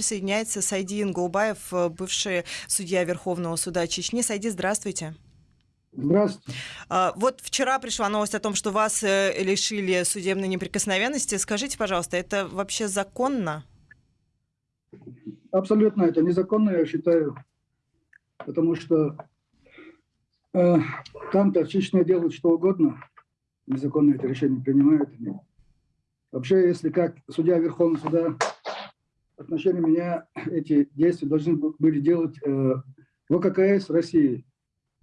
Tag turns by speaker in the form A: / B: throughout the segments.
A: присоединяется Сайди Ингулбаев, э, бывший судья Верховного суда Чечни. Сайди, здравствуйте.
B: Здравствуйте.
A: А, вот вчера пришла новость о том, что вас э, лишили судебной неприкосновенности. Скажите, пожалуйста, это вообще законно?
B: Абсолютно это незаконно, я считаю, потому что э, там-то в Чечне делают что угодно, незаконно это решение принимают. Вообще, если как судья Верховного суда отношении меня эти действия должны были делать э, ВККС России.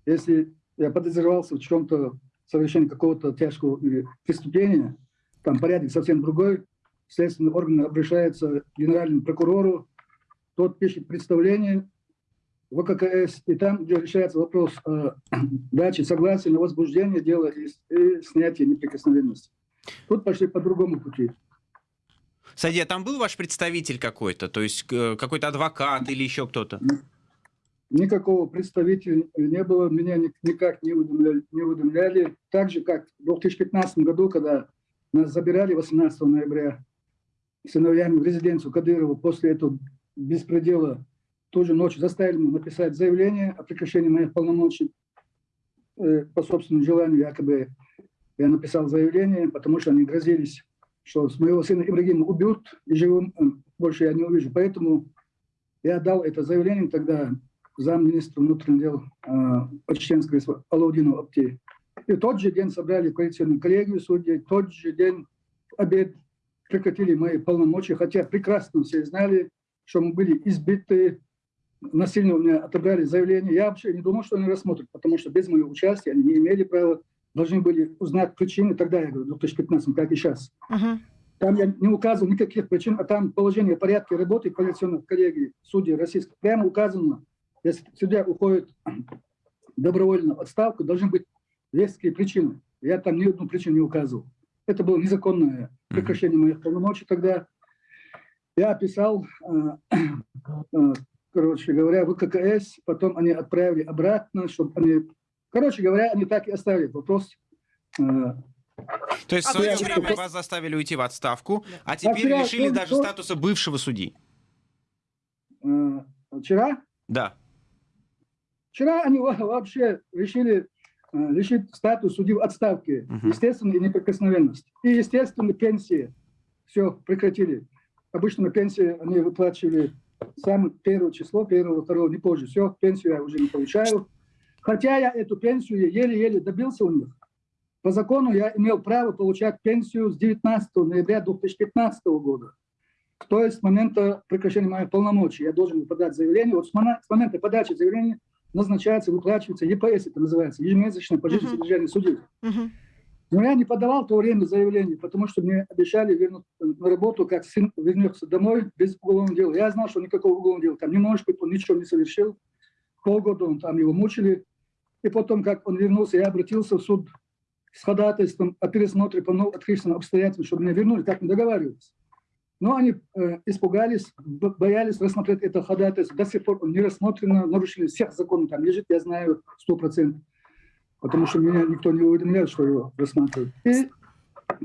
B: Если я подозревался в чем-то, совершении какого-то тяжкого преступления, там порядок совсем другой, следственный орган обращается к генеральному прокурору, тот пишет представление ВККС, и там, где решается вопрос э, дачи согласия на возбуждение дела и, и снятие неприкосновенности. Тут пошли по другому пути.
C: Садия, там был ваш представитель какой-то, то есть э, какой-то адвокат или еще кто-то?
B: Никакого представителя не было, меня никак не уведомляли, не уведомляли. Так же, как в 2015 году, когда нас забирали 18 ноября сыновьями в резиденцию Кадырова, после этого беспредела ту же ночь заставили написать заявление о прекращении моих полномочий э, по собственному желанию, якобы я написал заявление, потому что они грозились, что с моего сына Ибрагима убьют, и живым больше я не увижу. Поэтому я дал это заявление тогда замминистра внутренних дел э, Чеченской Алаудину Апти. И тот же день собрали коалиционную коллегию судей, тот же день обед прекратили мои полномочия, хотя прекрасно все знали, что мы были избиты, насильно у меня отобрали заявление. Я вообще не думал, что они рассмотрят, потому что без моего участия они не имели права, должны были узнать причины, тогда я говорю, в 2015, как и сейчас. Uh -huh. Там я не указывал никаких причин, а там положение порядка работы коалиционных коллегий судей российских прямо указано, если судья уходит добровольно в отставку, должны быть веские причины. Я там ни одну причину не указывал. Это было незаконное прекращение моих полномочий тогда. Я описал э, э, короче говоря, в ККС, потом они отправили обратно, чтобы они, короче говоря, они так и оставили вопрос.
C: Э, То есть в свое а время вас заставили уйти в отставку, а теперь а лишили даже что? статуса бывшего судьи.
B: Э, вчера?
C: Да.
B: Вчера они вообще решили э, лишить статус судьи в отставке, угу. естественно, и неприкосновенность. И, естественно, пенсии. Все, прекратили. Обычно пенсии они выплачивали самое первое число, первого, второго, не позже. Все, пенсию я уже не получаю. Хотя я эту пенсию еле-еле добился у них. По закону я имел право получать пенсию с 19 ноября 2015 года. То есть с момента прекращения моих полномочий я должен подать заявление. Вот с момента подачи заявления назначается, выплачивается ЕПС, это называется, ежемесячное пожизненное uh -huh. содержание судей. Uh -huh. Но я не подавал в то время заявление, потому что мне обещали вернуть на работу, как сын вернется домой без уголовного дела. Я знал, что никакого уголовного дела там не может быть, он ничего не совершил. Полгода он там его мучили. И потом, как он вернулся, я обратился в суд с ходатайством о пересмотре по открытым обстоятельствам, чтобы меня вернули, как мы договаривались. Но они э, испугались, боялись рассмотреть это ходатайство. До сих пор он не рассмотрено, нарушили всех законов там лежит, я знаю, сто процентов потому что меня никто не уведомлял, что его рассматривают. И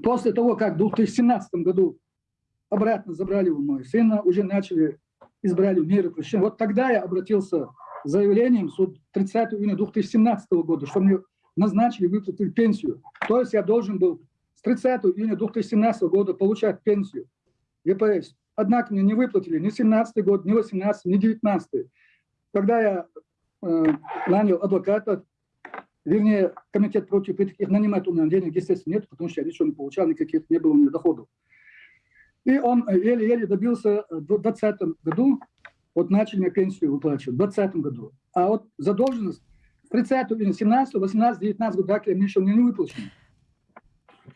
B: после того, как в 2017 году обратно забрали у моего сына, уже начали, избрали меры прощения. Вот тогда я обратился заявлением суд 30 июня 2017 года, что мне назначили, выплатили пенсию. То есть я должен был с 30 июня 2017 года получать пенсию ЕПС. Однако мне не выплатили ни 17 год, ни 18, ни 19. Когда я э, нанял адвоката, Вернее, комитет против этих нанимать у меня денег, естественно, нет, потому что я ничего не получал, никаких не было у меня доходов. И он еле-еле добился в 2020 году, вот начали мне пенсию выплачивать, в 2020 году. А вот задолженность 30 или 17, 18, 19 года, так я мне еще не выплачена.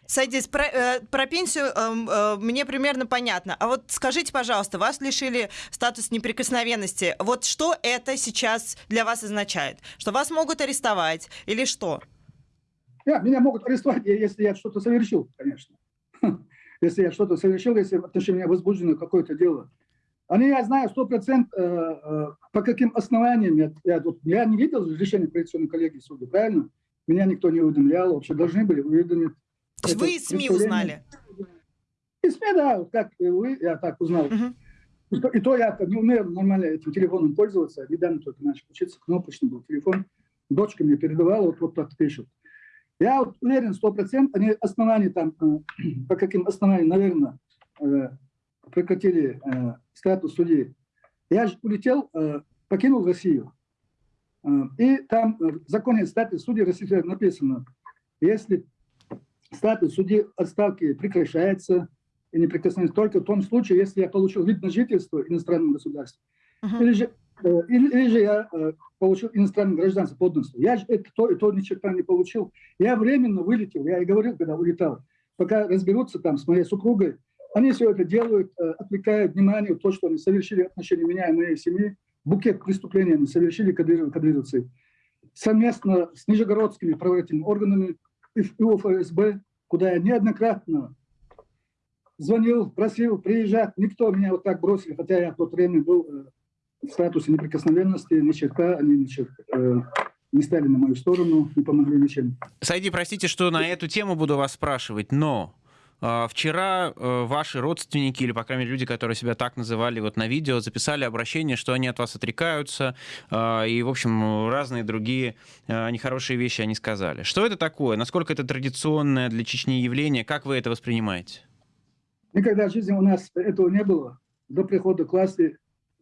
A: Садись, про, э, про пенсию э, э, мне примерно понятно. А вот скажите, пожалуйста, вас лишили статус неприкосновенности. Вот что это сейчас для вас означает? Что вас могут арестовать или что?
B: Yeah, меня могут арестовать, если я что-то совершил, конечно. Если я что-то совершил, если в отношении меня возбуждено какое-то дело. Они, я знаю, сто процентов, э, э, по каким основаниям. Я, я, я не видел решения коалиционной коллегии суда, правильно? Меня никто не уведомлял, вообще должны были уведомить
A: то есть вы из СМИ узнали?
B: Из СМИ, да, как вы, я так узнал. Угу. И то, и то я не умею нормально этим телефоном пользоваться. Недавно только начал учиться, кнопочный был телефон. Дочка мне передавала, вот, вот так пишут. Я вот уверен, сто процентов, они основания там, э, по каким основаниям, наверное, прекратили э, статус судьи. Я же улетел, покинул Россию. И там в законе статус судьи России написано, если статус судьи отставки прекращается и неприкосновенность только в том случае, если я получил вид на жительство в иностранном государстве, uh -huh. или, же, или, или же я получил иностранное гражданство подданство. Я же это то и то ни черта не получил. Я временно вылетел, я и говорил, когда улетал, пока разберутся там с моей супругой, они все это делают, э, отвлекают внимание в то, что они совершили отношения меня и моей семьи, букет преступлений они совершили кадыров, кадыровцы. Совместно с нижегородскими правоохранительными органами и ФСБ, куда я неоднократно звонил, просил приезжать. Никто меня вот так бросил, хотя я в то время был э, в статусе неприкосновенности, ни черта, они ни черта, э, не стали на мою сторону, не помогли ничем.
C: Сайди, простите, что на эту тему буду вас спрашивать, но Вчера э, ваши родственники, или, по крайней мере, люди, которые себя так называли вот на видео, записали обращение, что они от вас отрекаются, и, в общем, разные другие нехорошие вещи они сказали. Что это такое? Насколько это традиционное для Чечни явление? Как вы это воспринимаете?
B: Никогда в жизни у нас этого не было. До прихода к власти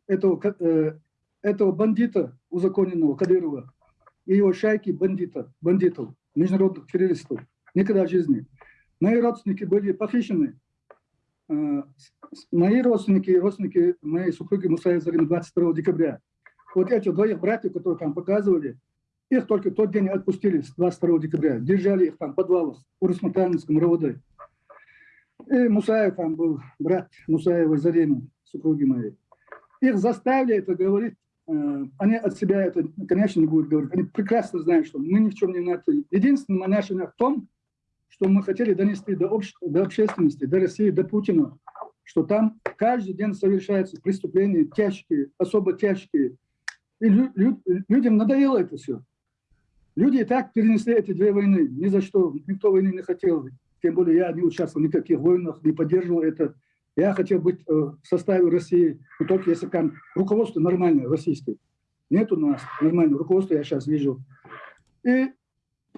B: этого, э, этого бандита узаконенного Кадырова и его шайки бандита, бандитов, международных террористов. Никогда в жизни. Мои родственники были похищены. Э, мои родственники и родственники моей супруги Мусаи Зарина 22 декабря. Вот эти двоих братьев, которые там показывали, их только тот день отпустили, с 22 декабря. Держали их там в подвалах в Урусматанском РОВД. И Мусаев там был, брат Мусаева Зарина, супруги моей их заставили это говорить, э, они от себя это, конечно, не будут говорить. Они прекрасно знают, что мы ни в чем не виноваты. Единственное наше в том, что мы хотели донести до, общ... до общественности, до России, до Путина, что там каждый день совершаются преступления тяжкие, особо тяжкие. И лю... Лю... людям надоело это все. Люди и так перенесли эти две войны. Ни за что. Никто войны не хотел. Тем более я не участвовал в никаких войнах, не поддерживал это. Я хотел быть э, в составе России, но только если там руководство нормальное, российское. Нет у нас нормального руководства, я сейчас вижу. И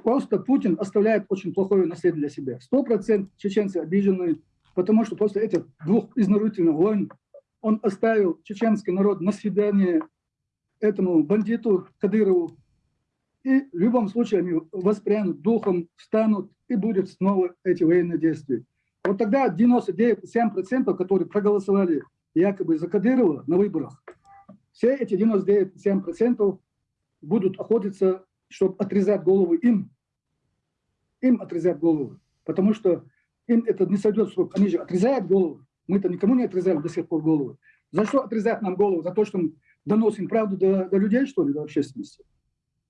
B: просто Путин оставляет очень плохое наследие для себя. Сто процентов чеченцы обижены, потому что после этих двух изнурительных войн он оставил чеченский народ на свидание этому бандиту Кадырову. И в любом случае они воспрянут духом, встанут, и будет снова эти военные действия. Вот тогда 99,7%, которые проголосовали якобы за Кадырова на выборах, все эти 99,7% будут охотиться, чтобы отрезать голову им. Им отрезать голову. Потому что им это не сойдет с рук. Они же отрезают голову. Мы-то никому не отрезали до сих пор голову. За что отрезать нам голову? За то, что мы доносим правду до, до людей, что ли, до общественности?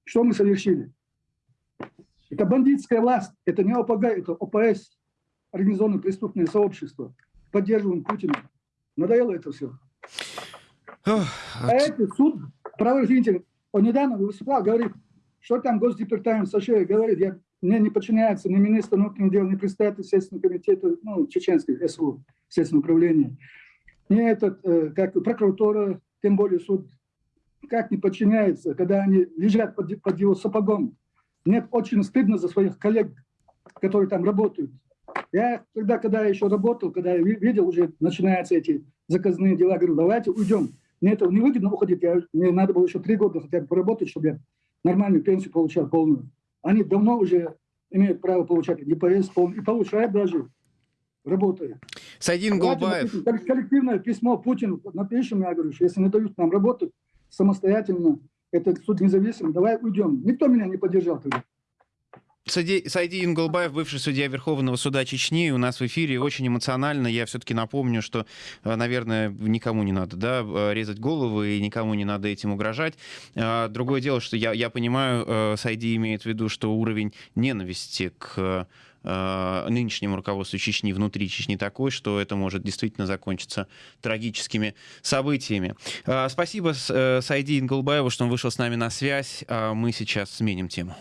B: Что мы совершили? Это бандитская власть, это не ОПГ, это ОПС организованное преступное сообщество, поддерживаем Путина. Надоело это все. а это суд правоохранитель, он недавно выступал, говорит, что там Госдепартамент США говорит, я, мне не подчиняется ни министр внутренних дел, ни представитель Следственного комитета, ну, чеченской СУ, Следственного управления, ни этот, э, как прокуратура, тем более суд, как не подчиняется, когда они лежат под, под его сапогом. Мне очень стыдно за своих коллег, которые там работают. Я тогда, когда я еще работал, когда я видел, уже начинаются эти заказные дела, говорю, давайте уйдем. Мне это не выгодно уходить, я, мне надо было еще три года хотя бы поработать, чтобы я нормальную пенсию получал полную. Они давно уже имеют право получать ДПС и получают даже, работая.
C: Сайдин Голубаев.
B: Коллективное письмо Путину напишем, я говорю, что если не дают нам работать самостоятельно, это суд независимый, давай уйдем. Никто меня не поддержал тогда.
C: Сайди Ингулбаев, бывший судья Верховного суда Чечни, у нас в эфире очень эмоционально. Я все-таки напомню, что, э, наверное, никому не надо да, э, резать головы и никому не надо этим угрожать. А, другое дело, что я, я понимаю, э, Сайди имеет в виду, что уровень ненависти к нынешнему руководству Чечни внутри Чечни такой, что это может действительно закончиться трагическими событиями. Спасибо Сайди Инглбаеву, что он вышел с нами на связь. Мы сейчас сменим тему.